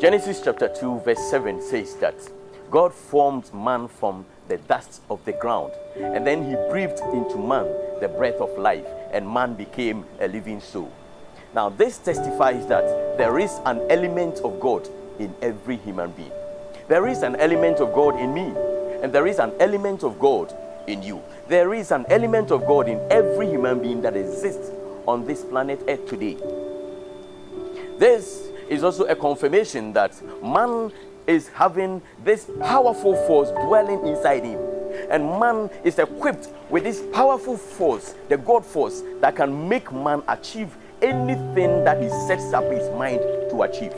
Genesis chapter 2, verse 7 says that God formed man from the dust of the ground, and then he breathed into man the breath of life, and man became a living soul. Now, this testifies that there is an element of God in every human being. There is an element of God in me, and there is an element of God in you. There is an element of God in every human being that exists on this planet Earth today. This is also a confirmation that man is having this powerful force dwelling inside him. And man is equipped with this powerful force, the God force, that can make man achieve anything that he sets up his mind to achieve.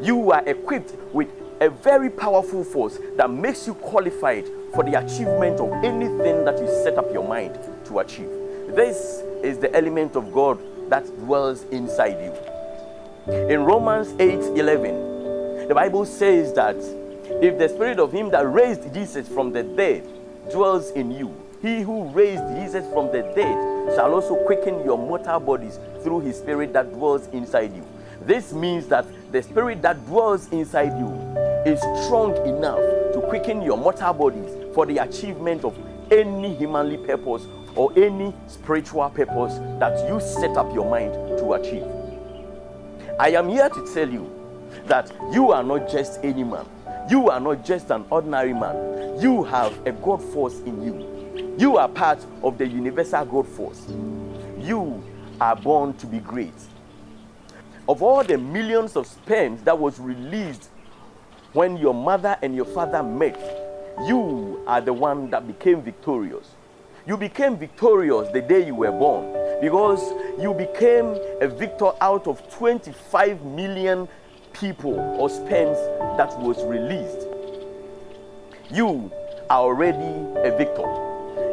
You are equipped with a very powerful force that makes you qualified for the achievement of anything that you set up your mind to achieve. This is the element of God that dwells inside you. In Romans 8 11, the Bible says that if the spirit of him that raised Jesus from the dead dwells in you, he who raised Jesus from the dead shall also quicken your mortal bodies through his spirit that dwells inside you. This means that the spirit that dwells inside you is strong enough to quicken your mortal bodies for the achievement of any humanly purpose or any spiritual purpose that you set up your mind to achieve. I am here to tell you that you are not just any man. You are not just an ordinary man. You have a God force in you. You are part of the universal God force. You are born to be great. Of all the millions of sperms that was released when your mother and your father met, you are the one that became victorious. You became victorious the day you were born because you became a victor out of 25 million people or sperms that was released. You are already a victor.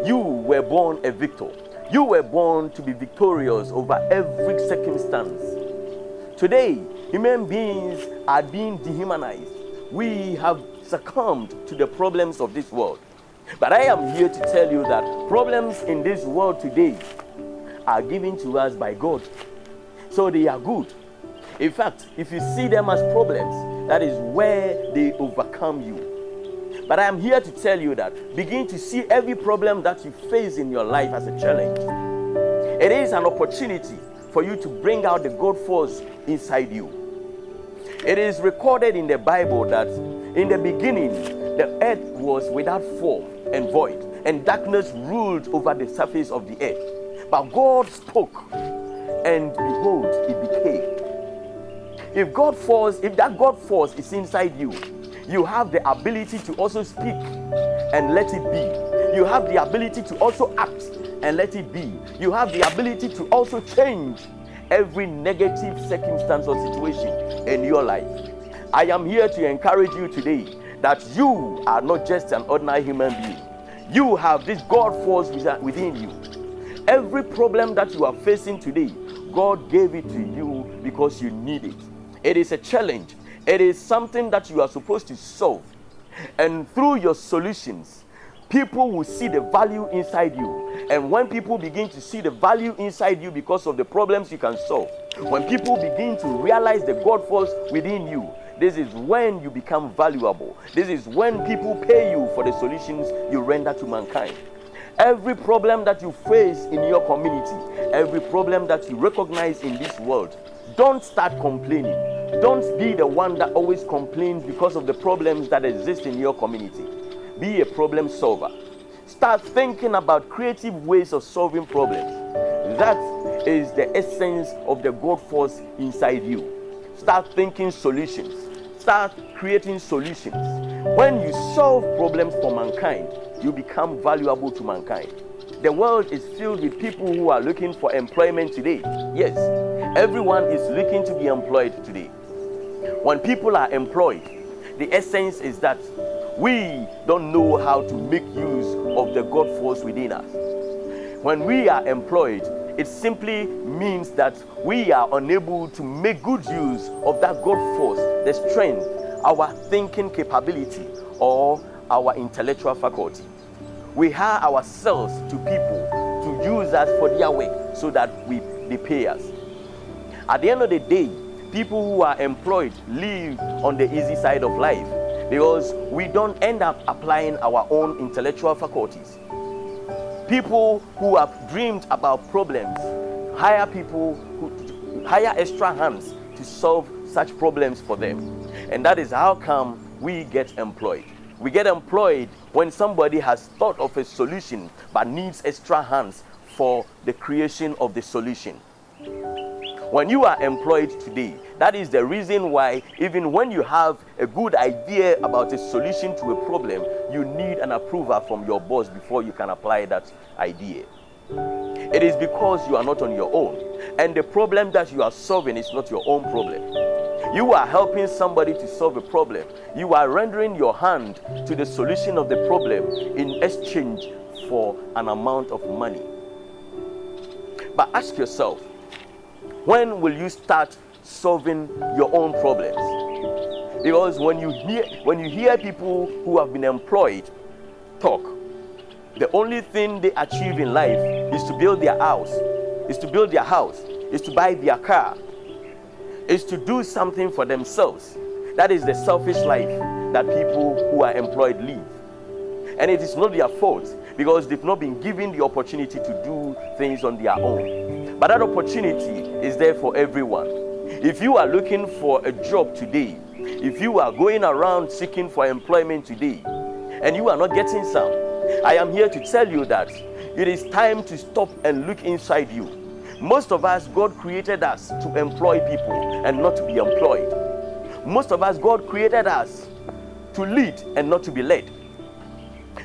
You were born a victor. You were born to be victorious over every circumstance. Today, human beings are being dehumanized. We have succumbed to the problems of this world. But I am here to tell you that problems in this world today are given to us by God. So they are good. In fact, if you see them as problems, that is where they overcome you. But I am here to tell you that begin to see every problem that you face in your life as a challenge. It is an opportunity for you to bring out the God force inside you. It is recorded in the Bible that in the beginning the earth was without form and void, and darkness ruled over the surface of the earth. But God spoke, and behold, it became. If God force, if that God force is inside you, you have the ability to also speak and let it be. You have the ability to also act and let it be. You have the ability to also change every negative circumstance or situation in your life. I am here to encourage you today that you are not just an ordinary human being. You have this God force within you. Every problem that you are facing today, God gave it to you because you need it. It is a challenge, it is something that you are supposed to solve. And through your solutions, people will see the value inside you. And when people begin to see the value inside you because of the problems you can solve, when people begin to realize the God force within you, this is when you become valuable. This is when people pay you for the solutions you render to mankind. Every problem that you face in your community, every problem that you recognize in this world, don't start complaining. Don't be the one that always complains because of the problems that exist in your community. Be a problem solver. Start thinking about creative ways of solving problems. That is the essence of the God force inside you. Start thinking solutions. Start creating solutions. When you solve problems for mankind, you become valuable to mankind. The world is filled with people who are looking for employment today. Yes, everyone is looking to be employed today. When people are employed, the essence is that we don't know how to make use of the God force within us. When we are employed, it simply means that we are unable to make good use of that God force, the strength, our thinking capability, or our intellectual faculty. We hire ourselves to people to use us for their work so that we they pay us. At the end of the day, people who are employed live on the easy side of life because we don't end up applying our own intellectual faculties. People who have dreamed about problems hire people who hire extra hands to solve such problems for them. And that is how come we get employed. We get employed when somebody has thought of a solution but needs extra hands for the creation of the solution. When you are employed today, that is the reason why, even when you have a good idea about a solution to a problem, you need an approval from your boss before you can apply that idea. It is because you are not on your own, and the problem that you are solving is not your own problem. You are helping somebody to solve a problem. You are rendering your hand to the solution of the problem in exchange for an amount of money. But ask yourself, when will you start solving your own problems? Because when you hear when you hear people who have been employed talk, the only thing they achieve in life is to build their house, is to build their house, is to buy their car, is to do something for themselves. That is the selfish life that people who are employed live. And it is not their fault because they've not been given the opportunity to do things on their own. But that opportunity is there for everyone. If you are looking for a job today, if you are going around seeking for employment today, and you are not getting some, I am here to tell you that it is time to stop and look inside you. Most of us, God created us to employ people and not to be employed. Most of us, God created us to lead and not to be led.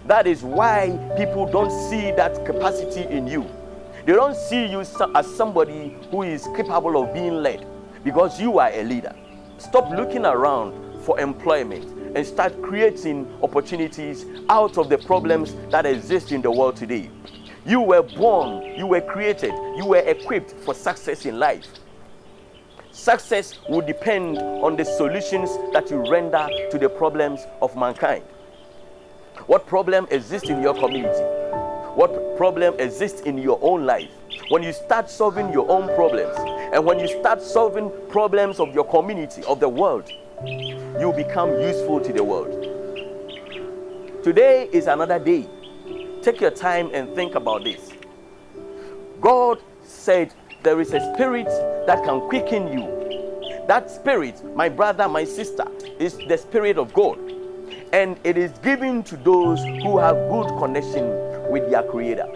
That is why people don't see that capacity in you. They don't see you as somebody who is capable of being led because you are a leader. Stop looking around for employment and start creating opportunities out of the problems that exist in the world today. You were born, you were created, you were equipped for success in life. Success will depend on the solutions that you render to the problems of mankind. What problem exists in your community? What problem exists in your own life? When you start solving your own problems and when you start solving problems of your community, of the world, you become useful to the world. Today is another day. Take your time and think about this. God said there is a spirit that can quicken you. That spirit, my brother, my sister, is the spirit of God and it is given to those who have good connection with their creator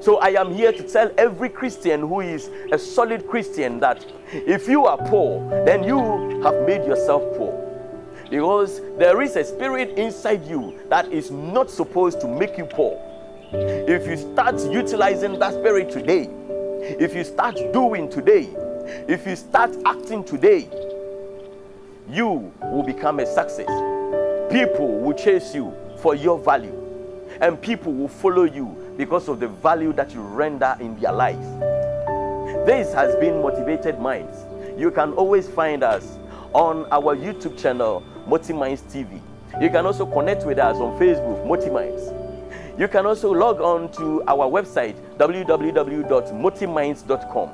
so i am here to tell every christian who is a solid christian that if you are poor then you have made yourself poor because there is a spirit inside you that is not supposed to make you poor if you start utilizing that spirit today if you start doing today if you start acting today you will become a success People will chase you for your value, and people will follow you because of the value that you render in their lives. This has been Motivated Minds. You can always find us on our YouTube channel, Motiminds TV. You can also connect with us on Facebook, Motiminds. You can also log on to our website, www.motiminds.com.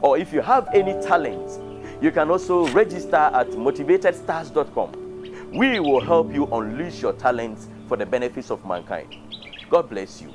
Or if you have any talents, you can also register at motivatedstars.com. We will help you unleash your talents for the benefits of mankind. God bless you.